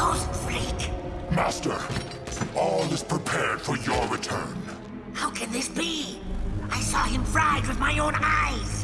Ghost fake! Master, all is prepared for your return. How can this be? I saw him fried with my own eyes.